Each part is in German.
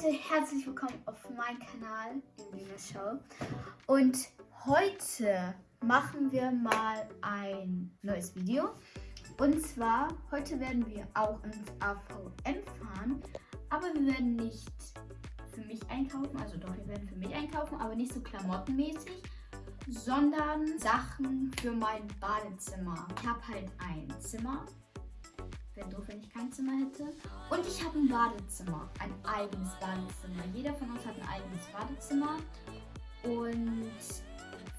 Leute, herzlich willkommen auf meinem Kanal Lina Show. Und heute machen wir mal ein neues Video. Und zwar, heute werden wir auch ins AVM fahren, aber wir werden nicht für mich einkaufen, also doch, wir werden für mich einkaufen, aber nicht so klamottenmäßig, sondern Sachen für mein Badezimmer. Ich habe halt ein Zimmer Wäre doof, wenn ich kein Zimmer hätte. Und ich habe ein Badezimmer. Ein eigenes Badezimmer. Jeder von uns hat ein eigenes Badezimmer. Und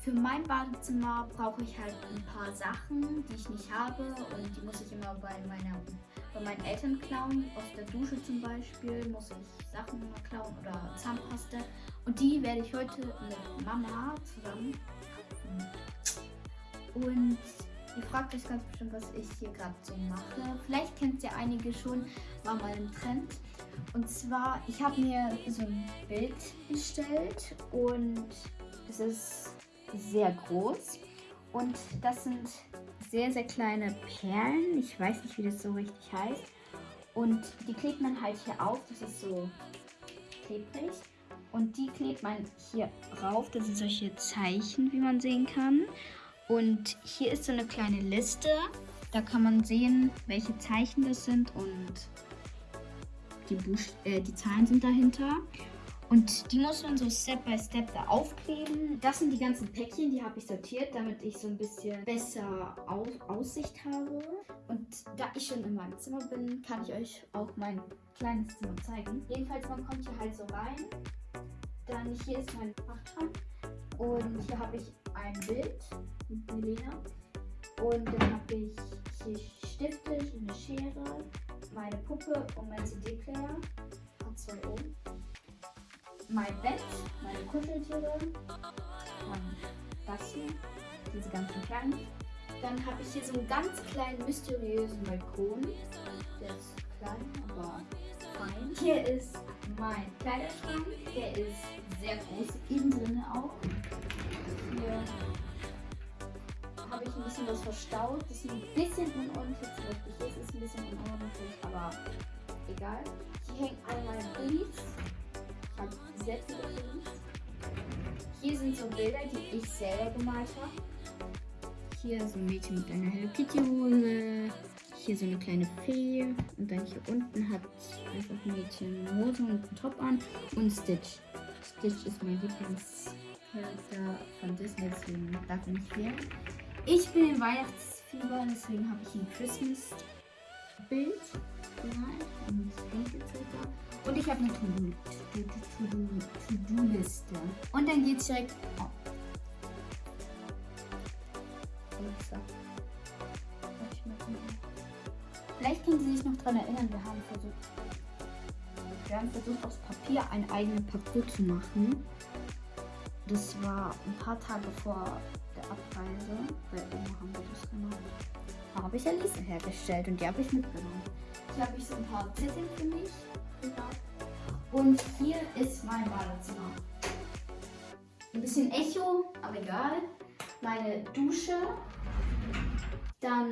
für mein Badezimmer brauche ich halt ein paar Sachen, die ich nicht habe. Und die muss ich immer bei, meiner, bei meinen Eltern klauen. Aus der Dusche zum Beispiel muss ich Sachen klauen oder Zahnpasta. Und die werde ich heute mit Mama zusammen Und Ihr fragt euch ganz bestimmt, was ich hier gerade so mache. Vielleicht kennt ihr einige schon, war mal ein Trend. Und zwar, ich habe mir so ein Bild bestellt und es ist sehr groß. Und das sind sehr, sehr kleine Perlen. Ich weiß nicht, wie das so richtig heißt. Und die klebt man halt hier auf. Das ist so klebrig. Und die klebt man hier rauf. Das sind solche Zeichen, wie man sehen kann. Und hier ist so eine kleine Liste. Da kann man sehen, welche Zeichen das sind und die, Buch äh, die Zahlen sind dahinter. Und die muss man so Step by Step da aufkleben. Das sind die ganzen Päckchen, die habe ich sortiert, damit ich so ein bisschen besser Au Aussicht habe. Und da ich schon in meinem Zimmer bin, kann ich euch auch mein kleines Zimmer zeigen. Jedenfalls, man kommt hier halt so rein. Dann hier ist mein Fachschrank. Und hier habe ich ein Bild mit Milena. Und dann habe ich hier Stifte, eine Schere, meine Puppe und mein CD-Player. Hat zwei oben. Mein Bett, meine Kuscheltiere, dann das hier, diese ganzen kleinen. Dann habe ich hier so einen ganz kleinen, mysteriösen Balkon. Der ist klein, aber fein. Hier ist mein Kleiderschrank. Der ist sehr groß, innen drin auch. Was verstaut. Das ist ein bisschen unordentlich. Beispiel hier ist es ein bisschen unordentlich, aber egal. Hier alle meine Briefs. Ich habe viele Briefs. Hier sind so Bilder, die ich selber gemalt habe. Hier so ein Mädchen mit einer Hello Kitty Hose. Hier so eine kleine Fee. Und dann hier unten hat einfach ein Mädchen eine Hose und einen Top an. Und Stitch. Stitch ist mein Lieblingscharakter von Disney, deswegen darf er nicht fehlen. Ich bin im Weihnachtsfieber, deswegen habe ich ein Christmas-Bild gemalt und ich habe eine To-Do-Liste. Und dann geht es direkt. Oh. Vielleicht können Sie sich noch daran erinnern, wir haben versucht, wir haben versucht aus Papier ein eigenes Papier zu machen. Das war ein paar Tage vor Bei Oma haben wir das gemacht. Da habe ich Alice hergestellt und die habe ich mitgenommen. Hier habe ich so ein paar Zettel für mich. Und hier ist mein Badezimmer. Ein bisschen Echo, aber egal. Meine Dusche. Dann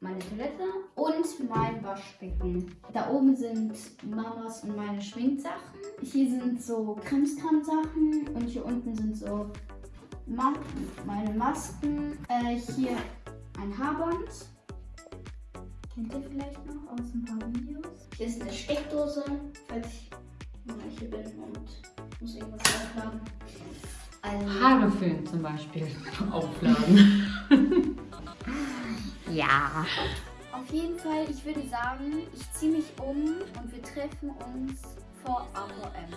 meine Toilette und mein Waschbecken. Da oben sind Mamas und meine Schminksachen. Hier sind so Krimskram-Sachen und hier unten sind so Ma meine Masken. Äh, hier ein Haarband. Kennt ihr vielleicht noch aus ein paar Videos? Hier ist eine Steckdose, falls ich mal hier bin und muss irgendwas aufladen. Also, Haare föhnen zum Beispiel aufladen. ja. Auf jeden Fall, ich würde sagen, ich ziehe mich um und wir treffen uns vor AVM.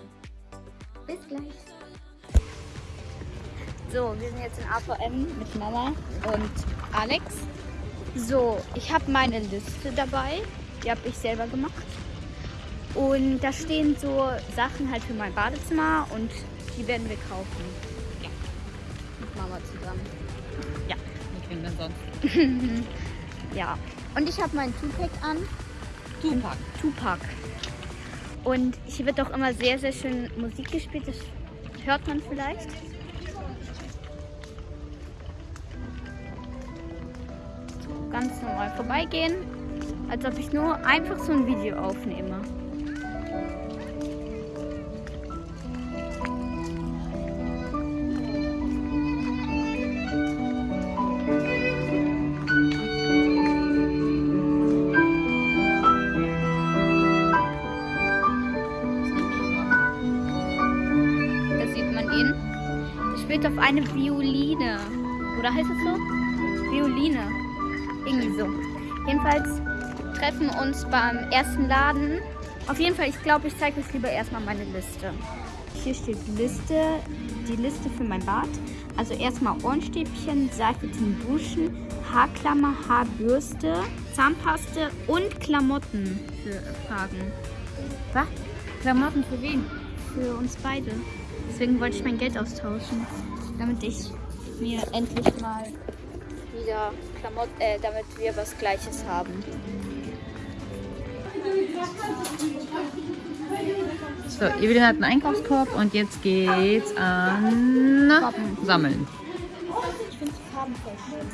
Bis gleich. So, wir sind jetzt in AVM mit Mama und Alex. So, ich habe meine Liste dabei. Die habe ich selber gemacht. Und da stehen so Sachen halt für mein Badezimmer und die werden wir kaufen. Ja. Mit Mama zusammen. Ja. Wie können wir sonst? ja. Und ich habe meinen Tupac an. Tupac. Tupac. Und hier wird auch immer sehr, sehr schön Musik gespielt. Das hört man vielleicht. ganz normal vorbeigehen, als ob ich nur einfach so ein Video aufnehme. spielt auf eine Violine. Oder heißt es so? Violine. So. Jedenfalls treffen wir uns beim ersten Laden. Auf jeden Fall, ich glaube, ich zeige euch lieber erstmal meine Liste. Hier steht Liste, die Liste für mein Bad. Also erstmal Ohrenstäbchen, Seife zum Duschen, Haarklammer, Haarbürste, Zahnpaste und Klamotten für Fragen. Was? Klamotten für wen? Für uns beide. Deswegen wollte ich mein Geld austauschen, damit ich mir endlich mal wieder Klamotten, äh, damit wir was Gleiches haben. So, Evelyn hat einen Einkaufskorb und jetzt geht's an Sammeln. Ich finde die Farben voll schön.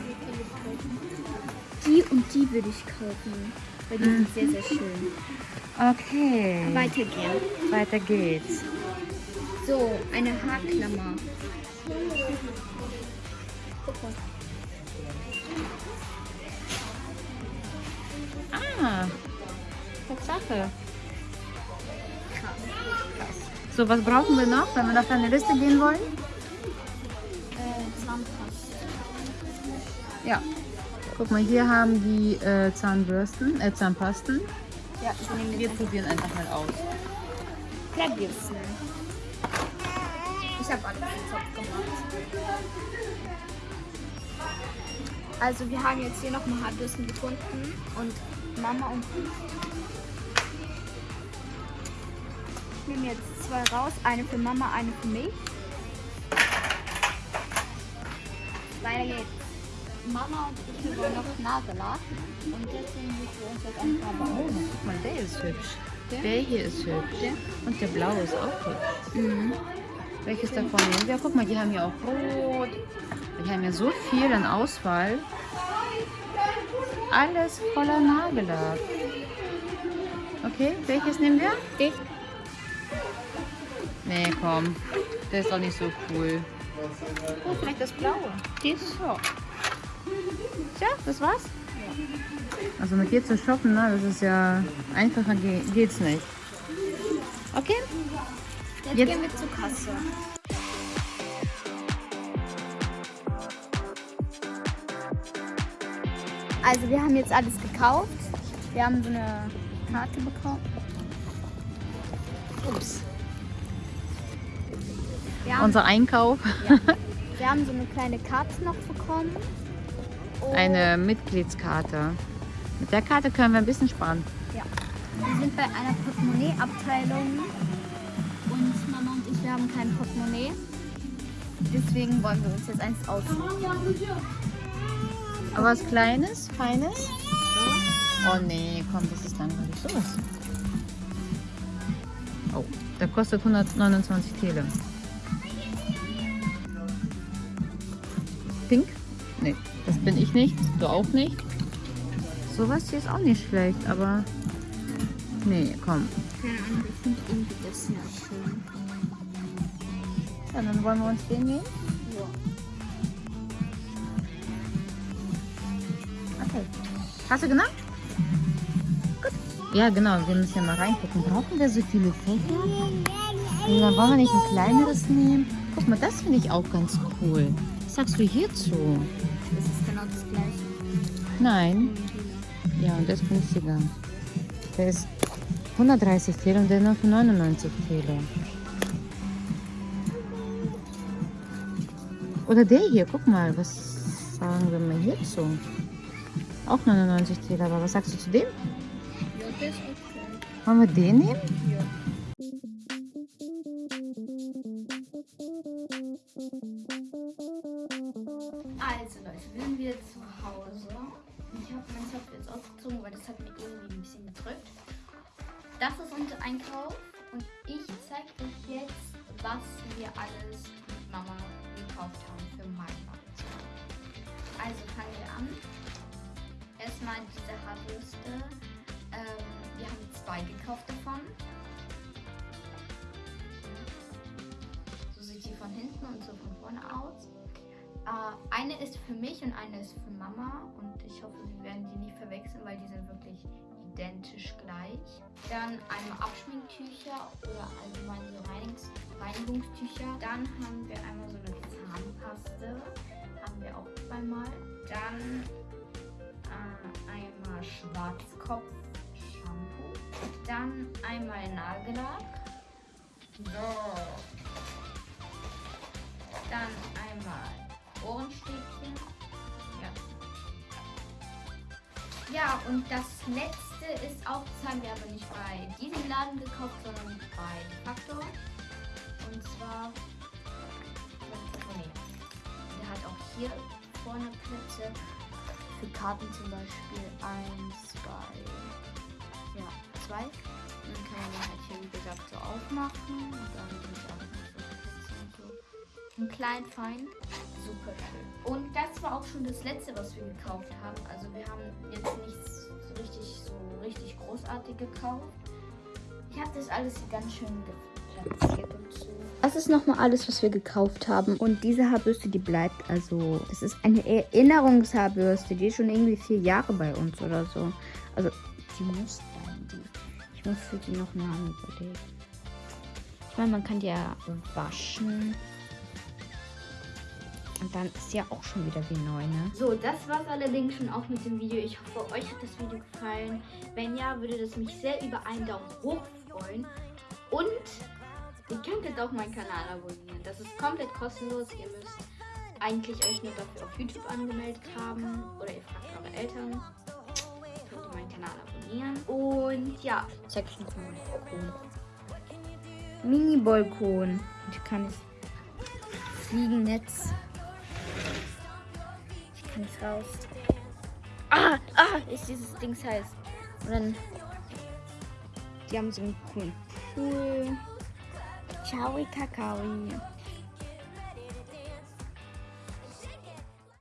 Die und die würde ich kaufen, weil die sind sehr, sehr schön. Okay. Weitergehen. Weiter geht's. So, eine Haarklammer. Guck mal. Ah, Tatsache. So, was brauchen wir noch, wenn wir auf eine Liste gehen wollen? Äh, Zahnpasta. Ja. Guck mal, hier haben die äh, Zahnbürsten, äh, Zahnpasten. Ja, ich nehme Wir probieren einfach mal aus. Klärbürsten. Ich habe alles im Topf gemacht. Also wir haben jetzt hier nochmal Haarbürsten gefunden und Mama und ich nehmen jetzt zwei raus. Eine für Mama, eine für mich. Weiter geht's. Mama und ich wollen noch Nagellack und deswegen müssen wir uns jetzt eine Farbe Oh, guck mal, der ist hübsch. Der? Der hier ist hübsch. Und der blaue ist auch hübsch. Mhm. Welches davon nehmen wir? Guck mal, die haben ja auch rot. Die haben ja so viel an Auswahl. Alles voller Nagellack. Okay, welches nehmen wir? Die. Nee, komm. Der ist doch nicht so cool. Oh, vielleicht das blaue. Dies? Ja. Tja, das war's? Also mit dir zu shoppen, ne, das ist ja einfacher ge geht's nicht. Okay? Jetzt, Jetzt- gehen wir zur Kasse. Also wir haben jetzt alles gekauft. Wir haben so eine Karte bekommen. Ups. Haben, Unser Einkauf. wir haben so eine kleine Karte noch bekommen. Und Eine Mitgliedskarte. Mit der Karte können wir ein bisschen sparen. Ja. Wir sind bei einer Portemonnaie-Abteilung und Mama und ich, wir haben kein Portemonnaie. Deswegen wollen wir uns jetzt eins aussuchen. Aber was Kleines, Feines? Oh nee, komm, das ist langweilig. Sowas. Oh, der kostet 129 Tele. Pink? Nee, das bin ich nicht. Du auch nicht. Sowas hier ist auch nicht schlecht, aber... Nee, komm. Keine Ahnung, ich finde irgendwie das sehr schön. Ja, dann wollen wir uns den nehmen. Okay. Hast du genau? Gut. Ja, genau. Wir müssen ja mal reingucken. Brauchen wir so viele Fächer? Und dann wollen wir nicht ein kleineres nehmen. Guck mal, das finde ich auch ganz cool. Was sagst du hierzu? Das ist genau das gleiche. Nein. Ja, und das ist günstiger. Der ist 130 Tele und der noch für 99 Tele. Oder der hier, guck mal, was sagen wir mal hierzu? Auch 99 Tele, aber was sagst du zu dem? Ja, das ist okay. Wollen wir den nehmen? Ja. Also Leute, wir sind wieder zu Hause. Ich habe meinen Zopf jetzt ausgezogen, weil das hat mir irgendwie ein bisschen gedrückt. Das ist unser Einkauf und ich zeige euch jetzt, was wir alles mit Mama gekauft haben für mein Bad. Also fangen wir an. Erstmal diese Haarbürste. Ähm, wir haben zwei gekauft davon. So sieht die von hinten und so von vorne aus. Äh, eine ist für mich und eine ist für Mama und ich hoffe, wir werden die nicht verwechseln, weil die sind wirklich identisch gleich. Dann einmal Abschminktücher oder allgemein so Reinigungs Reinigungstücher. Dann haben wir einmal so eine Zahnpaste. Haben wir auch zweimal. Dann einmal Schwarzkopf-Shampoo. Dann einmal Nagellack. So. Dann einmal Ohrenstäbchen. Ja. Ja, und das letzte ist auch, das haben wir aber nicht bei diesem Laden gekauft, sondern bei Factor. Und zwar, der hat auch hier vorne Plätze für Karten zum Beispiel. Eins, zwei, ja, zwei. Und dann kann man halt hier, wie gesagt, so aufmachen. Und dann sind auch noch so und so. Ein klein, fein. Super schön. Und das war auch schon das letzte, was wir gekauft haben. Also wir haben jetzt nichts so richtig, so richtig großartig gekauft. Ich habe das alles ganz schön Das ist nochmal alles, was wir gekauft haben. Und diese Haarbürste, die bleibt also. Das ist eine Erinnerungshaarbürste. Die ist schon irgendwie vier Jahre bei uns oder so. Also, die muss bleiben. Die. Ich muss für die noch einen Namen überlegen. Ich meine, man kann die ja waschen. Und dann ist ja auch schon wieder wie neu, ne? So, das war's allerdings schon auch mit dem Video. Ich hoffe, euch hat das Video gefallen. Wenn ja, würde das mich sehr über einen Daumen hoch freuen. Und ihr könnt jetzt auch meinen Kanal abonnieren. Das ist komplett kostenlos. Ihr müsst eigentlich euch nur dafür auf YouTube angemeldet haben. Oder ihr fragt eure Eltern. Könnt ihr meinen Kanal abonnieren. Und ja, zeig ich noch mal meinen Balkon. Mini-Balkon. Ich kann es Fliegennetz. Ich kann es raus. Ah, ah, ist dieses Ding heiß. Und dann. Die haben so einen coolen Pool. Tchau e cacau. E...